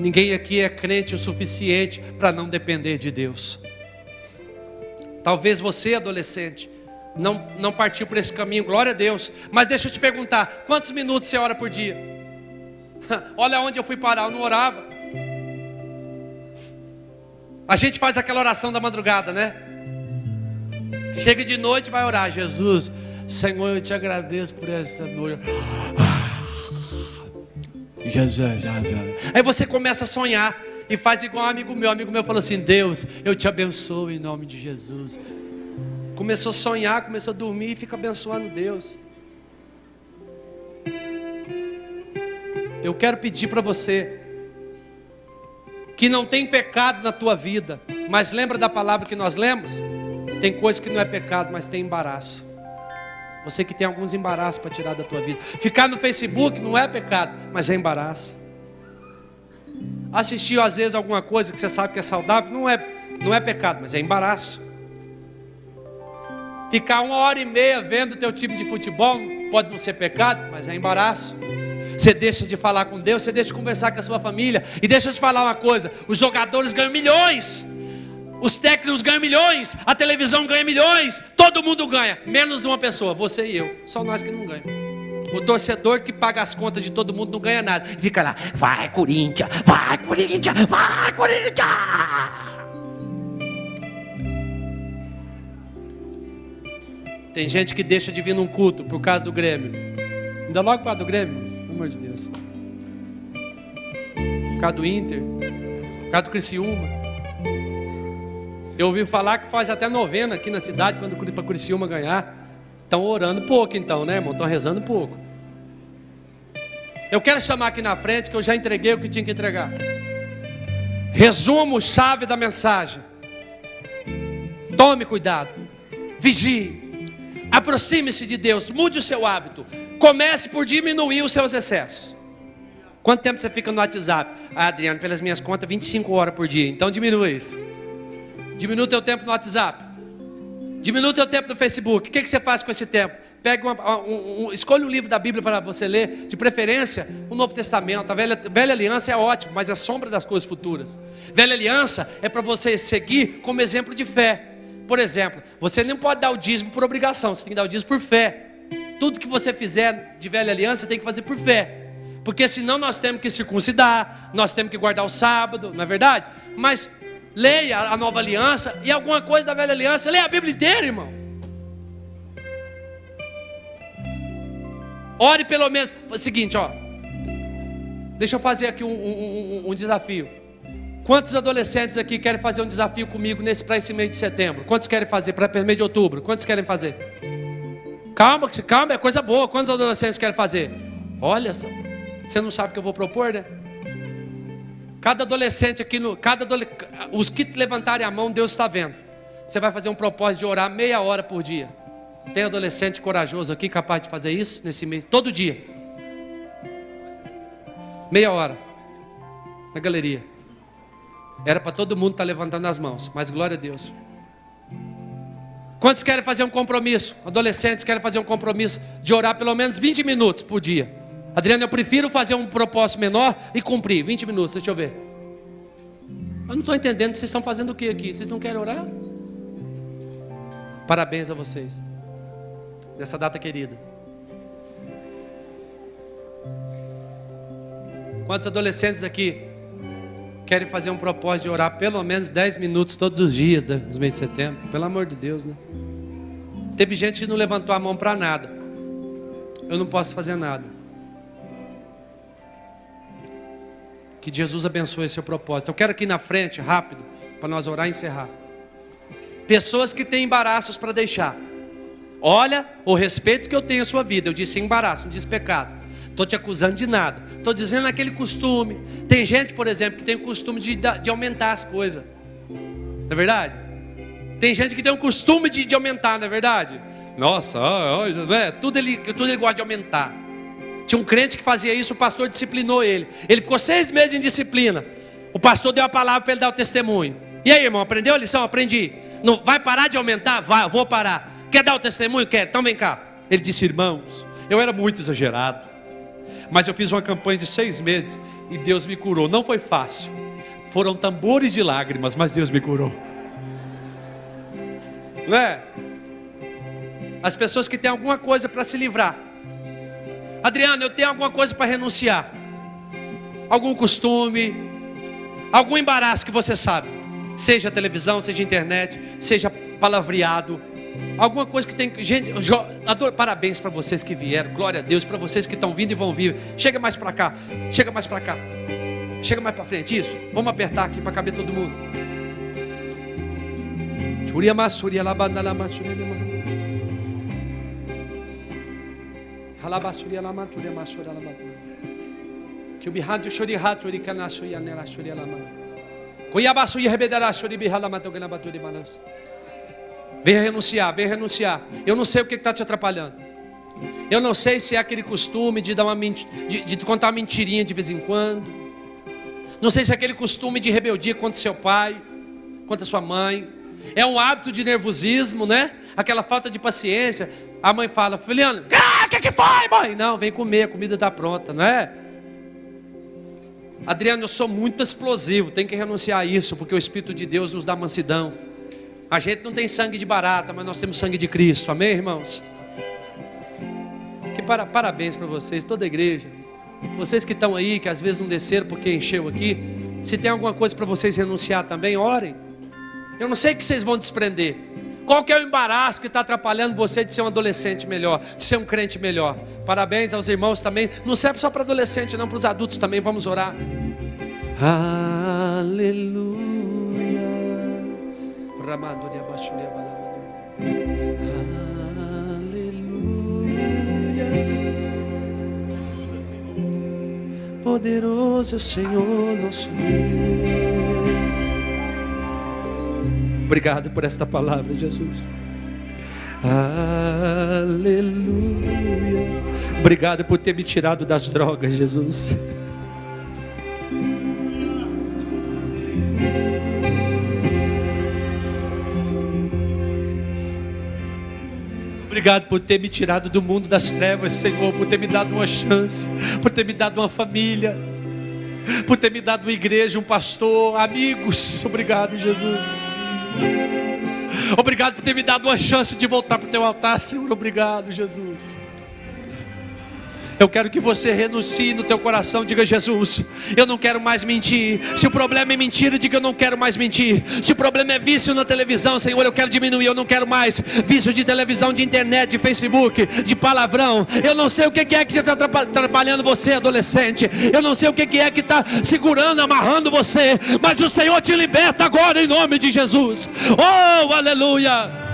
Ninguém aqui é crente o suficiente para não depender de Deus. Talvez você, adolescente, não, não partiu por esse caminho, glória a Deus. Mas deixa eu te perguntar: quantos minutos você ora por dia? Olha onde eu fui parar, eu não orava. A gente faz aquela oração da madrugada, né? Chega de noite e vai orar. Jesus, Senhor, eu te agradeço por esta noite. Jesus, Jesus. Aí você começa a sonhar e faz igual um amigo meu. Um amigo meu falou assim: Deus, eu te abençoo em nome de Jesus. Começou a sonhar, começou a dormir e fica abençoando Deus. Eu quero pedir para você que não tem pecado na tua vida, mas lembra da palavra que nós lemos? Tem coisa que não é pecado, mas tem embaraço. Você que tem alguns embaraços para tirar da tua vida. Ficar no Facebook não é pecado, mas é embaraço. Assistir às vezes alguma coisa que você sabe que é saudável não é, não é pecado, mas é embaraço. Ficar uma hora e meia vendo o teu time de futebol pode não ser pecado, mas é embaraço. Você deixa de falar com Deus, você deixa de conversar com a sua família. E deixa eu te falar uma coisa: os jogadores ganham milhões, os técnicos ganham milhões, a televisão ganha milhões, todo mundo ganha, menos uma pessoa, você e eu. Só nós que não ganhamos. O torcedor que paga as contas de todo mundo não ganha nada. Fica lá, vai Corinthians, vai Corinthians, vai Corinthians. Tem gente que deixa de vir num culto por causa do Grêmio. Ainda logo para do Grêmio amor de Deus. Por causa do Inter, por causa do Criciúma. Eu ouvi falar que faz até novena aqui na cidade quando para Criciúma ganhar. Estão orando pouco então, né, irmão? Estão rezando pouco. Eu quero chamar aqui na frente que eu já entreguei o que tinha que entregar. Resumo, chave da mensagem. Tome cuidado. Vigie. Aproxime-se de Deus. Mude o seu hábito. Comece por diminuir os seus excessos. Quanto tempo você fica no WhatsApp? Ah, Adriano, pelas minhas contas, 25 horas por dia. Então diminua isso. Diminua o teu tempo no WhatsApp. Diminua o teu tempo no Facebook. O que, que você faz com esse tempo? Pega uma, um, um, escolhe um livro da Bíblia para você ler, de preferência o Novo Testamento. A velha, velha aliança é ótimo, mas é sombra das coisas futuras. Velha aliança é para você seguir como exemplo de fé. Por exemplo, você não pode dar o dízimo por obrigação, você tem que dar o dízimo por fé. Tudo que você fizer de velha aliança tem que fazer por fé. Porque senão nós temos que circuncidar, nós temos que guardar o sábado, não é verdade? Mas leia a nova aliança e alguma coisa da velha aliança, leia a Bíblia inteira, irmão. Ore pelo menos. Seguinte, ó. Deixa eu fazer aqui um, um, um, um desafio. Quantos adolescentes aqui querem fazer um desafio comigo nesse para esse mês de setembro? Quantos querem fazer para esse mês de outubro? Quantos querem fazer? Calma, calma, é coisa boa. Quantos adolescentes querem fazer? Olha, você não sabe o que eu vou propor, né? Cada adolescente aqui, no, cada os que levantarem a mão, Deus está vendo. Você vai fazer um propósito de orar meia hora por dia. Tem adolescente corajoso aqui capaz de fazer isso nesse mês? Todo dia. Meia hora. Na galeria. Era para todo mundo estar tá levantando as mãos, mas glória a Deus. Quantos querem fazer um compromisso? Adolescentes querem fazer um compromisso de orar pelo menos 20 minutos por dia. Adriano, eu prefiro fazer um propósito menor e cumprir. 20 minutos, deixa eu ver. Eu não estou entendendo, vocês estão fazendo o que aqui? Vocês não querem orar? Parabéns a vocês. Nessa data querida. Quantos adolescentes aqui querem fazer um propósito de orar pelo menos 10 minutos todos os dias dos meses de setembro. Pelo amor de Deus, né? Teve gente que não levantou a mão para nada. Eu não posso fazer nada. Que Jesus abençoe seu propósito. Eu quero aqui na frente, rápido, para nós orar e encerrar. Pessoas que têm embaraços para deixar. Olha o respeito que eu tenho à sua vida. Eu disse embaraço, não disse pecado. Estou te acusando de nada. Estou dizendo aquele costume. Tem gente, por exemplo, que tem o costume de, de aumentar as coisas. Não é verdade? Tem gente que tem o costume de, de aumentar, não é verdade? Nossa, é, tudo, ele, tudo ele gosta de aumentar. Tinha um crente que fazia isso, o pastor disciplinou ele. Ele ficou seis meses em disciplina. O pastor deu a palavra para ele dar o testemunho. E aí, irmão, aprendeu a lição? Aprendi. Não, vai parar de aumentar? Vai, vou parar. Quer dar o testemunho? Quer? Então vem cá. Ele disse, irmãos, eu era muito exagerado. Mas eu fiz uma campanha de seis meses e Deus me curou. Não foi fácil. Foram tambores de lágrimas, mas Deus me curou. Não é? As pessoas que têm alguma coisa para se livrar. Adriano, eu tenho alguma coisa para renunciar. Algum costume, algum embaraço que você sabe. Seja televisão, seja internet, seja palavreado. Alguma coisa que tem. Gente, adoro, parabéns para vocês que vieram. Glória a Deus para vocês que estão vindo e vão vir. Chega mais para cá. Chega mais para cá. Chega mais para frente. Isso. Vamos apertar aqui para caber todo mundo. Churia massuria labanda la Que o e e baturi malança. Venha renunciar, venha renunciar. Eu não sei o que está te atrapalhando. Eu não sei se é aquele costume de dar uma de, de contar uma mentirinha de vez em quando. Não sei se é aquele costume de rebeldia contra seu pai, contra sua mãe. É um hábito de nervosismo, né? Aquela falta de paciência. A mãe fala, Filiano, ah, o que, que foi, mãe? Não, vem comer, a comida está pronta, não é? Adriano, eu sou muito explosivo, tem que renunciar a isso, porque o Espírito de Deus nos dá mansidão. A gente não tem sangue de barata, mas nós temos sangue de Cristo, amém, irmãos? Que para, parabéns para vocês, toda a igreja. Vocês que estão aí, que às vezes não desceram porque encheu aqui. Se tem alguma coisa para vocês renunciar também, orem. Eu não sei que vocês vão desprender. Qual que é o embaraço que está atrapalhando você de ser um adolescente melhor, de ser um crente melhor? Parabéns aos irmãos também. Não serve só para adolescente, não, para os adultos também. Vamos orar. Aleluia. Aleluia. Poderoso é o Senhor nosso Deus. Obrigado por esta palavra, Jesus. Aleluia. Obrigado por ter me tirado das drogas, Jesus. Obrigado por ter me tirado do mundo das trevas, Senhor, por ter me dado uma chance, por ter me dado uma família, por ter me dado uma igreja, um pastor, amigos. Obrigado, Jesus. Obrigado por ter me dado uma chance de voltar para o teu altar, Senhor. Obrigado, Jesus. Eu quero que você renuncie no teu coração, diga Jesus, eu não quero mais mentir. Se o problema é mentira, diga eu não quero mais mentir. Se o problema é vício na televisão, Senhor, eu quero diminuir, eu não quero mais vício de televisão, de internet, de Facebook, de palavrão. Eu não sei o que é que está atrapalhando você, adolescente. Eu não sei o que é que está segurando, amarrando você. Mas o Senhor te liberta agora em nome de Jesus. Oh, aleluia.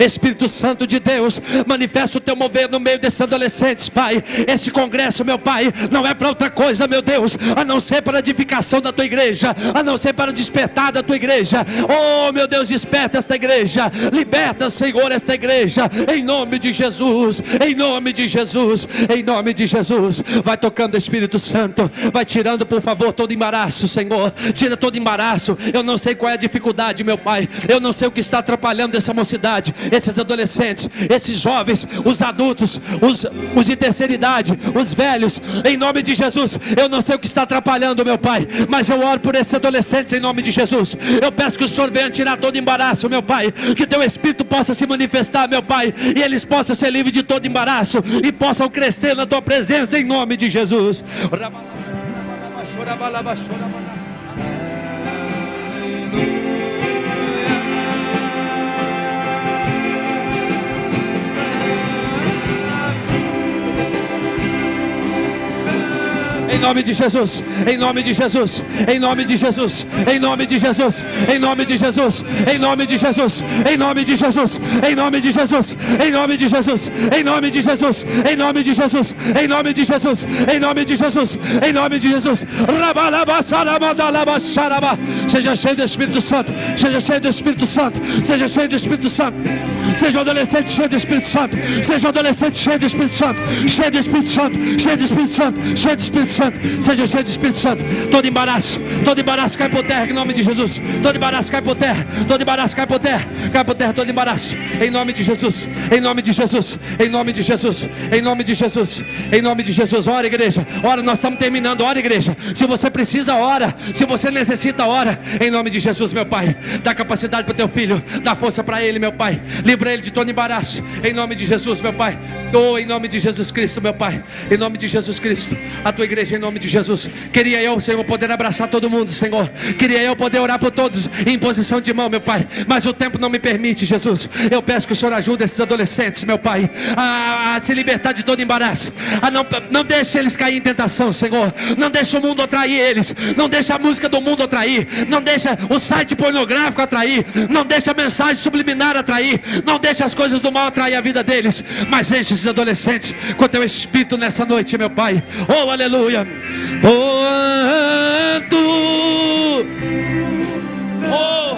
Espírito Santo de Deus, manifesta o teu mover no meio desses adolescentes, Pai. Esse congresso, meu Pai, não é para outra coisa, meu Deus, a não ser para a edificação da tua igreja, a não ser para o despertar da tua igreja. Oh, meu Deus, desperta esta igreja, liberta, Senhor, esta igreja, em nome de Jesus, em nome de Jesus, em nome de Jesus. Vai tocando, Espírito Santo, vai tirando, por favor, todo embaraço, Senhor. Tira todo embaraço. Eu não sei qual é a dificuldade, meu Pai. Eu não sei o que está atrapalhando essa mocidade esses adolescentes, esses jovens, os adultos, os, os de terceira idade, os velhos, em nome de Jesus. Eu não sei o que está atrapalhando, meu Pai, mas eu oro por esses adolescentes em nome de Jesus. Eu peço que o Senhor venha tirar todo embaraço, meu Pai, que teu Espírito possa se manifestar, meu Pai, e eles possam ser livres de todo embaraço e possam crescer na tua presença em nome de Jesus. Em nome de Jesus, em nome de Jesus, em nome de Jesus, em nome de Jesus, em nome de Jesus, em nome de Jesus, em nome de Jesus, em nome de Jesus, em nome de Jesus, em nome de Jesus, em nome de Jesus, em nome de Jesus, em nome de Jesus, em nome de Jesus. Seja cheio do Espírito Santo, seja cheio do Espírito Santo, seja cheio do Espírito Santo. Seja um adolescente cheio do Espírito Santo, seja um adolescente cheio do Espírito Santo, cheio do Espírito Santo, cheio do Espírito Santo, cheio do Espírito Santo, seja cheio do Espírito Santo. Todo embaraço, todo embaraço cai por terra em nome de Jesus. Todo embaraço cai por terra, todo embaraço cai por terra, cai por terra todo embaraço. Em nome de Jesus, em nome de Jesus, em nome de Jesus, em nome de Jesus, em nome de Jesus. Ora, igreja, ora, nós estamos terminando. Ora, igreja. Se você precisa, ora. Se você necessita, ora. Em nome de Jesus, meu Pai, dá capacidade para o teu filho, dá força para ele, meu Pai. Livra ele de todo embaraço. Em nome de Jesus, meu Pai. Oh, em nome de Jesus Cristo, meu Pai. Em nome de Jesus Cristo, a tua igreja, em nome de Jesus. Queria eu, Senhor, poder abraçar todo mundo, Senhor. Queria eu poder orar por todos em posição de mão, meu Pai. Mas o tempo não me permite, Jesus. Eu peço que o Senhor ajude esses adolescentes, meu Pai, a, a se libertar de todo embaraço. A não, não deixe eles cair em tentação, Senhor. Não deixe o mundo atrair eles. Não deixe a música do mundo atrair. Não deixe o site pornográfico atrair. Não deixe a mensagem subliminar atrair. Não deixe as coisas do mal atrair a vida deles. Mas enche esses adolescentes com teu espírito nessa noite, meu Pai. Oh, aleluia. Tu. Oh.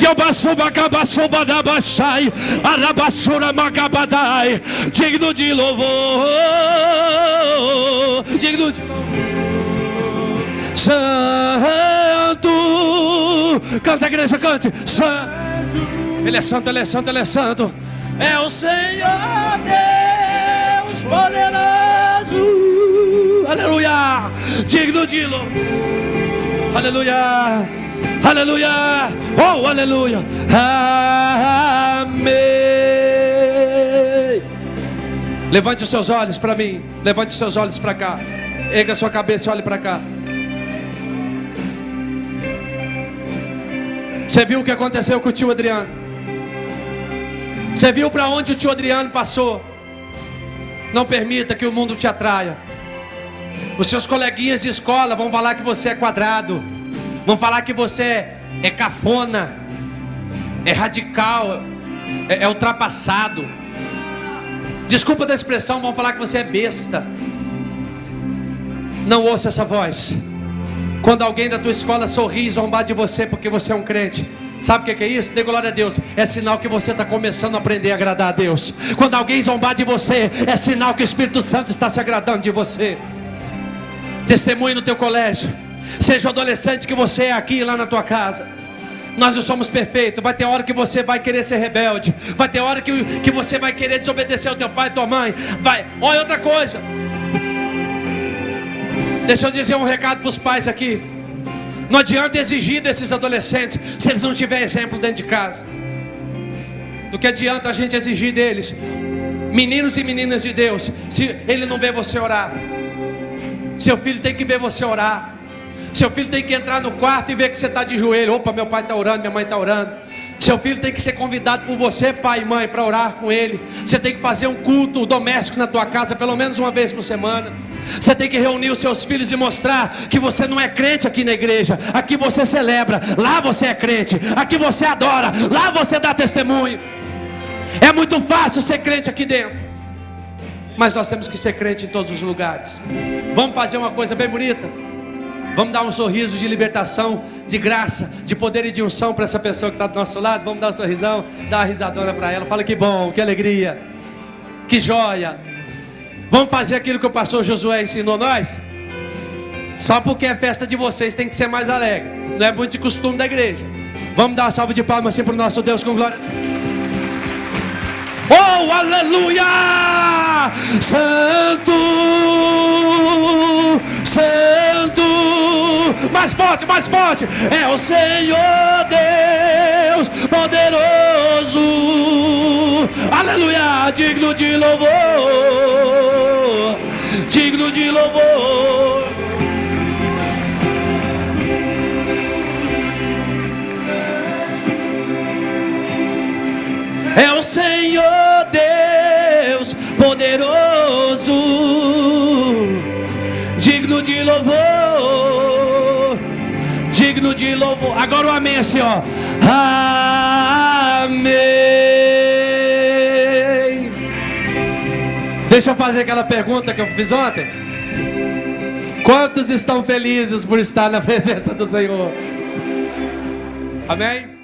Yobasubacabasubadabashai, Arabassura Macabadai, digno de louvor, digno de Santo, canta a igreja, cante, Santo, Ele é santo, Ele é santo, Ele é santo, é o Senhor Deus poderoso, aleluia, digno de louvor, aleluia. Aleluia. Oh, aleluia. Amém. Levante os seus olhos para mim. Levante os seus olhos para cá. Erga sua cabeça e olhe para cá. Você viu o que aconteceu com o tio Adriano? Você viu para onde o tio Adriano passou? Não permita que o mundo te atraia. Os seus coleguinhas de escola vão falar que você é quadrado. Vão falar que você é cafona, é radical, é, é ultrapassado. Desculpa da expressão, vão falar que você é besta. Não ouça essa voz. Quando alguém da tua escola sorri e zombar de você porque você é um crente, Sabe o que é isso? Dê glória a Deus. É sinal que você está começando a aprender a agradar a Deus. Quando alguém zombar de você, é sinal que o Espírito Santo está se agradando de você. Testemunhe no teu colégio. Seja o adolescente que você é aqui lá na tua casa. Nós não somos perfeitos. Vai ter hora que você vai querer ser rebelde. Vai ter hora que, que você vai querer desobedecer ao teu pai e tua mãe. Vai. Olha outra coisa. Deixa eu dizer um recado para os pais aqui. Não adianta exigir desses adolescentes se eles não tiverem exemplo dentro de casa. Do que adianta a gente exigir deles, meninos e meninas de Deus, se ele não vê você orar. Seu filho tem que ver você orar. Seu filho tem que entrar no quarto e ver que você está de joelho. Opa, meu pai está orando, minha mãe está orando. Seu filho tem que ser convidado por você, pai e mãe, para orar com ele. Você tem que fazer um culto doméstico na tua casa, pelo menos uma vez por semana. Você tem que reunir os seus filhos e mostrar que você não é crente aqui na igreja. Aqui você celebra, lá você é crente. Aqui você adora, lá você dá testemunho. É muito fácil ser crente aqui dentro. Mas nós temos que ser crente em todos os lugares. Vamos fazer uma coisa bem bonita. Vamos dar um sorriso de libertação, de graça, de poder e de unção para essa pessoa que está do nosso lado. Vamos dar um sorrisão, dar uma risadona para ela. Fala que bom, que alegria, que joia. Vamos fazer aquilo que o pastor Josué ensinou nós? Só porque é festa de vocês tem que ser mais alegre. Não é muito de costume da igreja. Vamos dar uma salva de palmas assim para o nosso Deus com glória. Oh, aleluia! Santo, Santo, mais forte, mais forte. É o Senhor Deus poderoso. Aleluia, digno de louvor. Digno de louvor. É o Senhor Deus poderoso, digno de louvor digno de louvor. Agora o amém assim, ó. Amém. Deixa eu fazer aquela pergunta que eu fiz ontem. Quantos estão felizes por estar na presença do Senhor? Amém?